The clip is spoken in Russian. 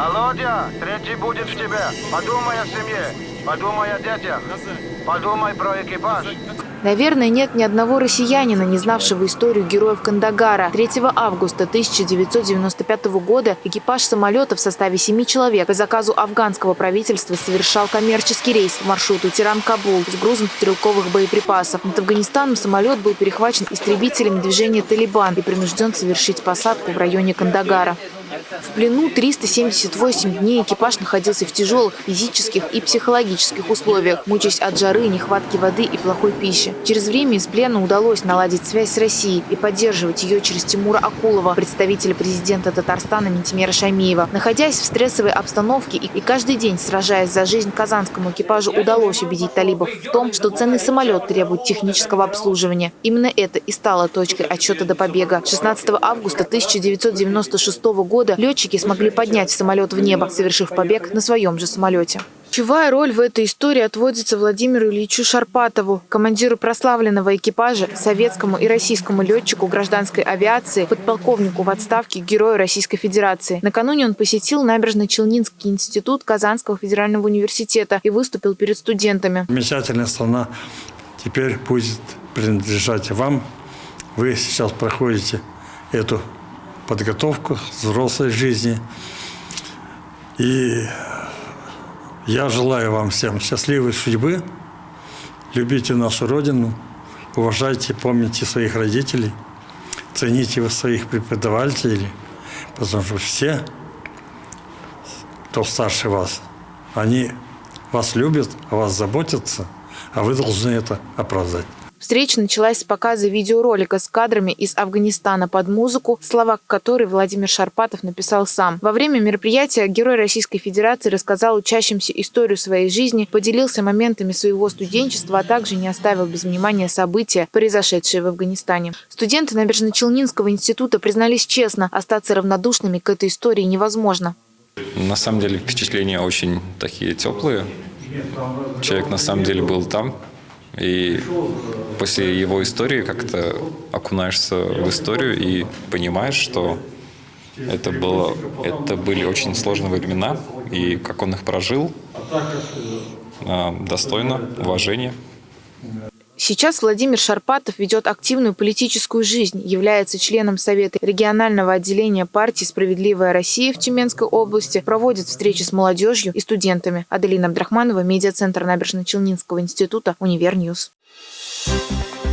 Володя, третий будет в тебе. Подумай о семье, подумай о детях, подумай про экипаж. Наверное, нет ни одного россиянина, не знавшего историю героев Кандагара. 3 августа 1995 года экипаж самолета в составе семи человек по заказу афганского правительства совершал коммерческий рейс по маршруту Тиран-Кабул с грузом стрелковых боеприпасов. Над Афганистаном самолет был перехвачен истребителями движения «Талибан» и принужден совершить посадку в районе Кандагара. В плену 378 дней экипаж находился в тяжелых физических и психологических условиях, мучаясь от жары, нехватки воды и плохой пищи. Через время из плена удалось наладить связь с Россией и поддерживать ее через Тимура Акулова, представителя президента Татарстана Ментимера Шаймиева. Находясь в стрессовой обстановке и, каждый день сражаясь за жизнь казанскому экипажу, удалось убедить талибов в том, что ценный самолет требует технического обслуживания. Именно это и стало точкой отчета до побега. 16 августа 1996 года года летчики смогли поднять самолет в небо, совершив побег на своем же самолете. Ключевая роль в этой истории отводится Владимиру Ильичу Шарпатову, командиру прославленного экипажа, советскому и российскому летчику гражданской авиации, подполковнику в отставке, герою Российской Федерации. Накануне он посетил набережно-Челнинский институт Казанского федерального университета и выступил перед студентами. Замечательная страна теперь будет принадлежать вам. Вы сейчас проходите эту подготовку взрослой жизни. И я желаю вам всем счастливой судьбы. Любите нашу Родину, уважайте, помните своих родителей, цените своих преподавателей, потому что все, кто старше вас, они вас любят, о вас заботятся, а вы должны это оправдать. Встреча началась с показа видеоролика с кадрами из Афганистана под музыку, слова которой Владимир Шарпатов написал сам. Во время мероприятия герой Российской Федерации рассказал учащимся историю своей жизни, поделился моментами своего студенчества, а также не оставил без внимания события, произошедшие в Афганистане. Студенты Набережно-Челнинского института признались честно, остаться равнодушными к этой истории невозможно. На самом деле впечатления очень такие теплые. Человек на самом деле был там, и после его истории как-то окунаешься в историю и понимаешь, что это, было, это были очень сложные времена, и как он их прожил, а, достойно уважения. Сейчас Владимир Шарпатов ведет активную политическую жизнь, является членом Совета регионального отделения партии «Справедливая Россия» в Тюменской области, проводит встречи с молодежью и студентами. Аделина Абдрахманова, медиацентр Набережно-Челнинского института, Univer News. Thank you.